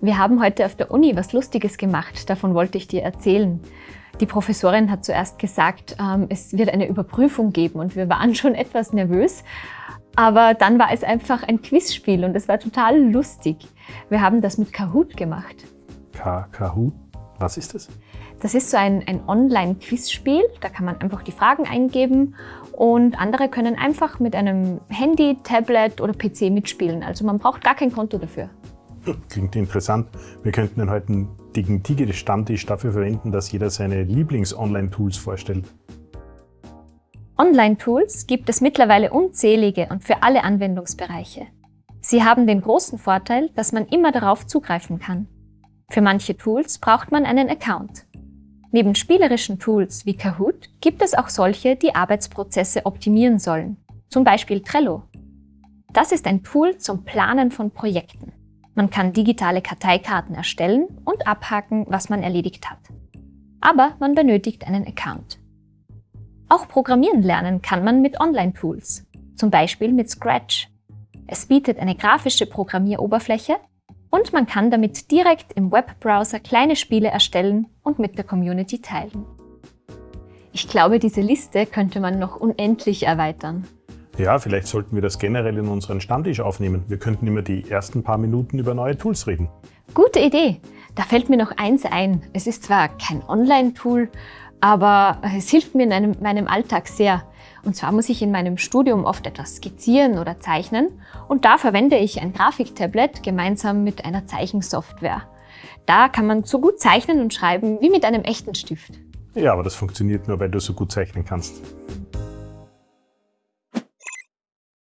Wir haben heute auf der Uni was Lustiges gemacht, davon wollte ich dir erzählen. Die Professorin hat zuerst gesagt, ähm, es wird eine Überprüfung geben und wir waren schon etwas nervös. Aber dann war es einfach ein Quizspiel und es war total lustig. Wir haben das mit Kahoot gemacht. Ka Kahoot? Was ist das? Das ist so ein, ein Online-Quizspiel. Da kann man einfach die Fragen eingeben und andere können einfach mit einem Handy, Tablet oder PC mitspielen. Also man braucht gar kein Konto dafür. Klingt interessant. Wir könnten den heutigen Tigre-Stammtisch dafür verwenden, dass jeder seine Lieblings-Online-Tools vorstellt. Online-Tools gibt es mittlerweile unzählige und für alle Anwendungsbereiche. Sie haben den großen Vorteil, dass man immer darauf zugreifen kann. Für manche Tools braucht man einen Account. Neben spielerischen Tools wie Kahoot gibt es auch solche, die Arbeitsprozesse optimieren sollen, zum Beispiel Trello. Das ist ein Tool zum Planen von Projekten. Man kann digitale Karteikarten erstellen und abhaken, was man erledigt hat. Aber man benötigt einen Account. Auch Programmieren lernen kann man mit Online-Tools, zum Beispiel mit Scratch. Es bietet eine grafische Programmieroberfläche und man kann damit direkt im Webbrowser kleine Spiele erstellen und mit der Community teilen. Ich glaube, diese Liste könnte man noch unendlich erweitern. Ja, vielleicht sollten wir das generell in unseren Stammtisch aufnehmen. Wir könnten immer die ersten paar Minuten über neue Tools reden. Gute Idee. Da fällt mir noch eins ein. Es ist zwar kein Online-Tool, aber es hilft mir in einem, meinem Alltag sehr. Und zwar muss ich in meinem Studium oft etwas skizzieren oder zeichnen und da verwende ich ein Grafiktablet gemeinsam mit einer Zeichensoftware. Da kann man so gut zeichnen und schreiben wie mit einem echten Stift. Ja, aber das funktioniert nur, weil du so gut zeichnen kannst.